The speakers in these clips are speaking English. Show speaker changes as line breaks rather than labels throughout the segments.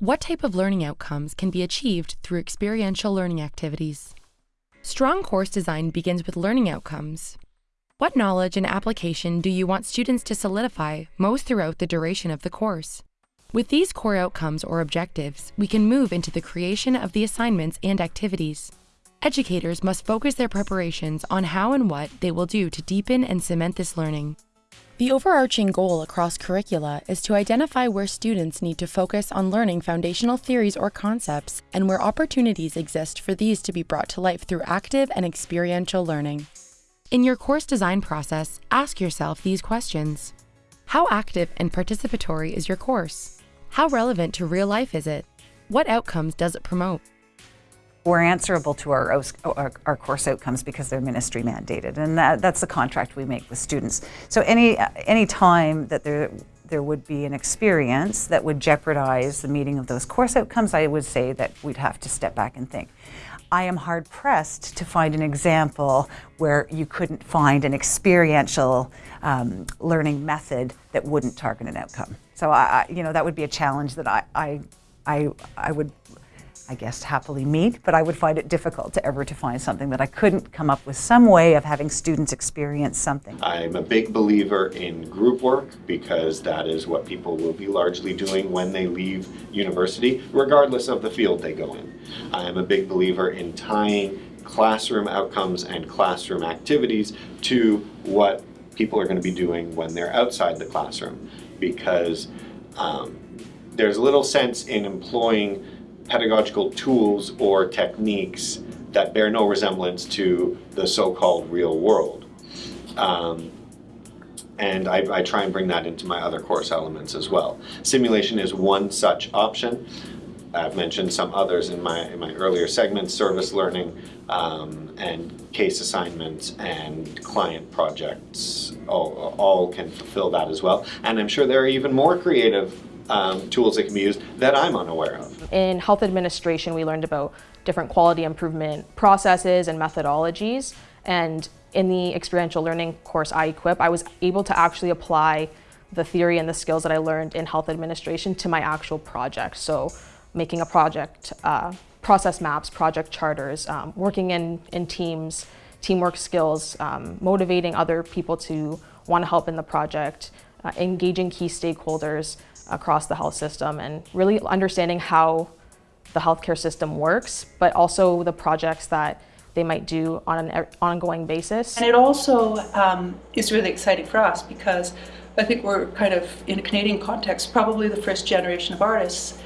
What type of learning outcomes can be achieved through experiential learning activities? Strong course design begins with learning outcomes. What knowledge and application do you want students to solidify most throughout the duration of the course? With these core outcomes or objectives, we can move into the creation of the assignments and activities. Educators must focus their preparations on how and what they will do to deepen and cement this learning. The overarching goal across curricula is to identify where students need to focus on learning foundational theories or concepts and where opportunities exist for these to be brought to life through active and experiential learning. In your course design process, ask yourself these questions. How active and participatory is your course? How relevant to real life is it? What outcomes does it promote?
We're answerable to our, our, our, course outcomes because they're ministry mandated, and that, that's the contract we make with students. So any, any time that there, there would be an experience that would jeopardize the meeting of those course outcomes, I would say that we'd have to step back and think. I am hard pressed to find an example where you couldn't find an experiential um, learning method that wouldn't target an outcome. So I, you know, that would be a challenge that I, I, I, I would I guess, happily meet, but I would find it difficult to ever to find something that I couldn't come up with some way of having students experience something.
I'm a big believer in group work because that is what people will be largely doing when they leave university, regardless of the field they go in. I am a big believer in tying classroom outcomes and classroom activities to what people are going to be doing when they're outside the classroom because um, there's little sense in employing pedagogical tools or techniques that bear no resemblance to the so-called real world. Um, and I, I, try and bring that into my other course elements as well. Simulation is one such option. I've mentioned some others in my, in my earlier segments, service learning um, and case assignments and client projects all, all can fulfill that as well. And I'm sure there are even more creative um, tools that can be used that I'm unaware of.
In health administration, we learned about different quality improvement processes and methodologies. And in the experiential learning course I equip, I was able to actually apply the theory and the skills that I learned in health administration to my actual project. So making a project, uh, process maps, project charters, um, working in, in teams, teamwork skills, um, motivating other people to want to help in the project, uh, engaging key stakeholders, across the health system and really understanding how the healthcare system works, but also the projects that they might do on an ongoing basis.
And it also um, is really exciting for us because I think we're kind of, in a Canadian context, probably the first generation of artists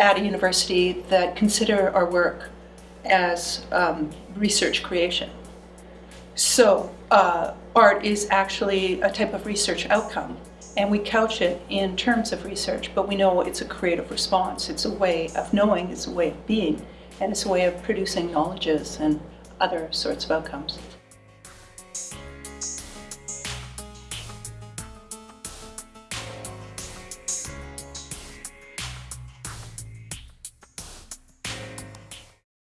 at a university that consider our work as um, research creation. So uh, art is actually a type of research outcome and we couch it in terms of research, but we know it's a creative response. It's a way of knowing, it's a way of being, and it's a way of producing knowledges and other sorts of outcomes.